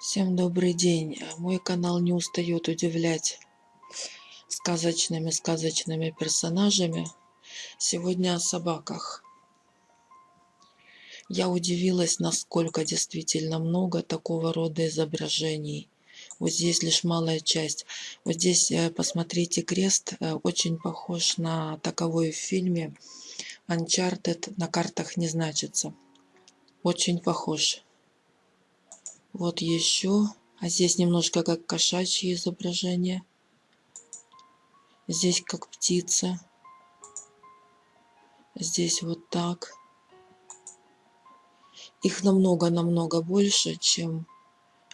Всем добрый день. Мой канал не устает удивлять сказочными сказочными персонажами. Сегодня о собаках. Я удивилась, насколько действительно много такого рода изображений. Вот здесь лишь малая часть. Вот здесь, э, посмотрите, крест э, очень похож на таковой в фильме Uncharted. На картах не значится. Очень похож. Вот еще. А здесь немножко как кошачье изображение. Здесь как птица. Здесь вот так. Их намного-намного больше, чем...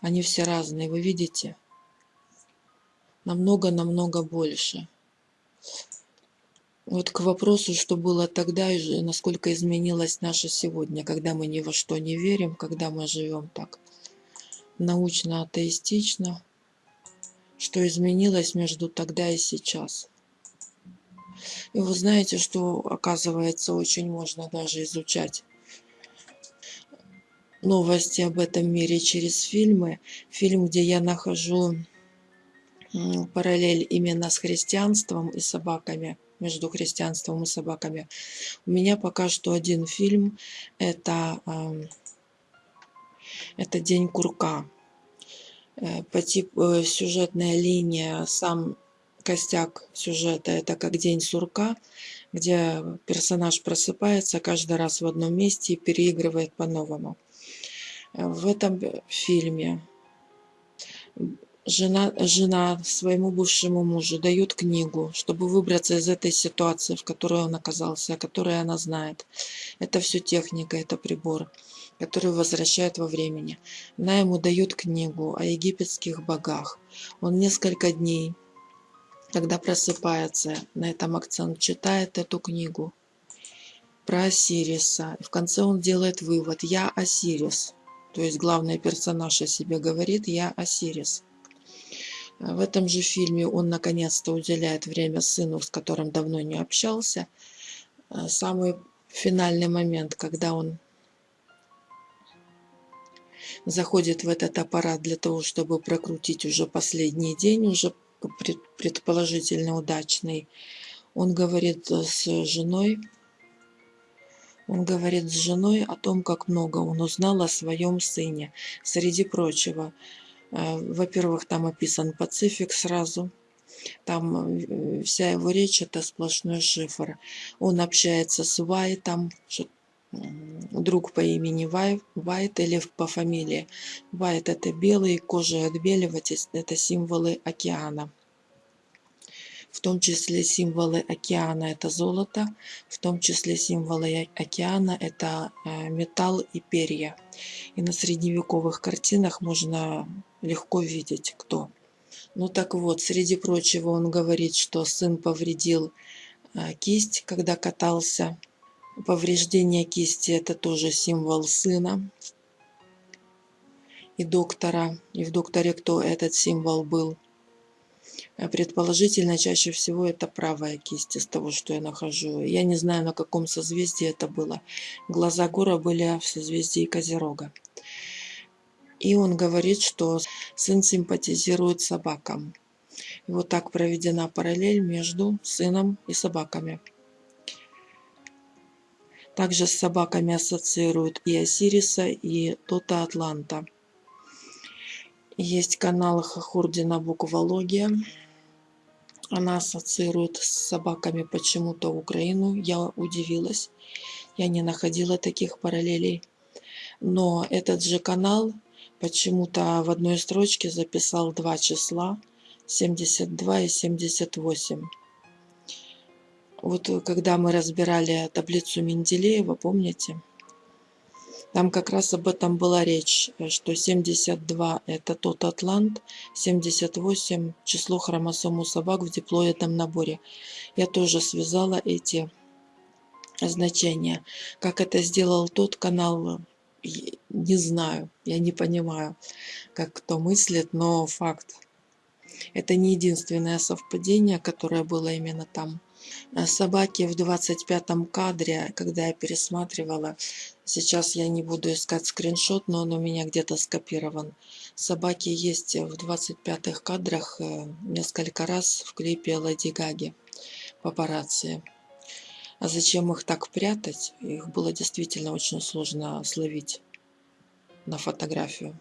Они все разные, вы видите? Намного-намного больше. Вот к вопросу, что было тогда и насколько изменилось наше сегодня, когда мы ни во что не верим, когда мы живем так научно-атеистично, что изменилось между тогда и сейчас. И вы знаете, что, оказывается, очень можно даже изучать новости об этом мире через фильмы. Фильм, где я нахожу параллель именно с христианством и собаками, между христианством и собаками. У меня пока что один фильм, это это День курка. Э, по типу э, сюжетная линия, сам костяк сюжета это как День сурка, где персонаж просыпается каждый раз в одном месте и переигрывает по-новому. Э, в этом фильме жена, жена своему бывшему мужу дает книгу, чтобы выбраться из этой ситуации, в которой он оказался, о которой она знает. Это все техника, это прибор, который возвращает во времени. Она ему дает книгу о египетских богах. Он несколько дней, когда просыпается, на этом акцент читает эту книгу про Осириса. В конце он делает вывод «Я Осирис». То есть главный персонаж о себе говорит «Я Осирис». В этом же фильме он наконец-то уделяет время сыну, с которым давно не общался. Э, самый финальный момент, когда он заходит в этот аппарат для того, чтобы прокрутить уже последний день, уже предположительно удачный. Он говорит с женой, он говорит с женой о том, как много он узнал о своем сыне. Среди прочего, Э, во-первых, там описан Пацифик сразу. Там э, вся его речь это сплошной шифр. Он общается с Вайтом, друг по имени Вай, Вайт или по фамилии. Вайт это белый, кожа отбеливать, это символы океана в том числе символы океана это золото, в том числе символы океана это э, металл и перья. И на средневековых картинах можно легко видеть, кто. Ну так вот, среди прочего он говорит, что сын повредил э, кисть, когда катался. Повреждение кисти это тоже символ сына и доктора. И в докторе кто этот символ был? Э, предположительно, чаще всего это правая кисть из того, что я нахожу. Я не знаю, на каком созвездии это было. Глаза Гора были в созвездии Козерога. И он говорит, что сын симпатизирует собакам. И вот так проведена параллель между сыном и собаками. Также с собаками ассоциируют и Осириса, и Тота Атланта. Есть канал Хахурдина Буквология. Она ассоциирует с собаками почему-то Украину. Я удивилась. Я не находила таких параллелей. Но этот же канал почему-то в одной строчке записал два числа. 72 и 78. Вот когда мы разбирали таблицу Менделеева, помните? Там как раз об этом была речь, э, что 72 это тот атлант, 78 число хромосом у собак в диплоидном наборе. Я тоже связала эти значения. Как это сделал тот канал, не знаю, я не понимаю, как кто мыслит, но факт. Это не единственное совпадение, которое было именно там. А Собаки в 25 кадре, когда я пересматривала, сейчас я не буду искать скриншот, но он у меня где-то скопирован. Собаки есть в 25 кадрах э, несколько раз в клипе Леди Гаги папарацци. А зачем их так прятать? Их было действительно очень сложно словить на фотографию.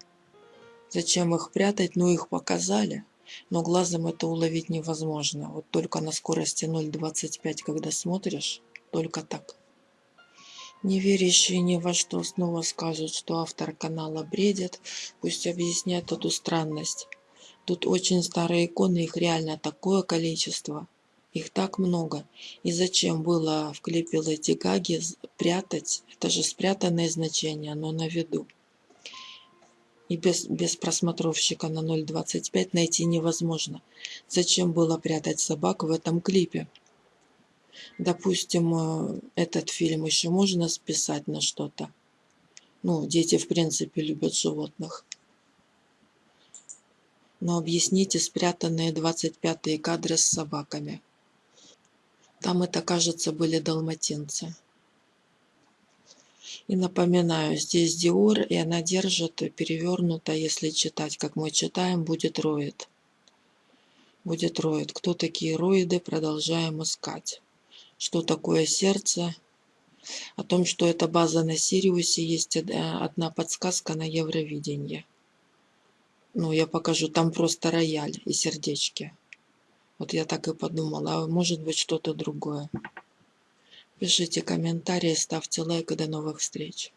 Зачем их прятать? Ну, их показали. Но глазом это уловить невозможно. Вот только на скорости 0.25, когда смотришь, только так. Не верящие ни во что снова скажут, что автор канала бредит. Пусть объясняет эту странность. Тут очень старые иконы, их реально такое количество. Их так много. И зачем было в клипе Леди Гаги прятать? Это же спрятанное значение, но на виду и без, без просмотровщика на 0.25 найти невозможно. Зачем было прятать собак в этом клипе? Допустим, э, этот фильм еще можно списать на что-то. Ну, дети, в принципе, любят животных. Но объясните спрятанные 25-е кадры с собаками. Там это, кажется, были далматинцы. И напоминаю, здесь Диор, и она держит перевернуто, если читать, как мы читаем, будет роид. Будет роид. Кто такие роиды, продолжаем искать. Что такое сердце? О том, что это база на Сириусе, есть одна подсказка на Евровидении. Ну, я покажу, там просто рояль и сердечки. Вот я так и подумала, а может быть что-то другое. Пишите комментарии, ставьте лайк и до новых встреч.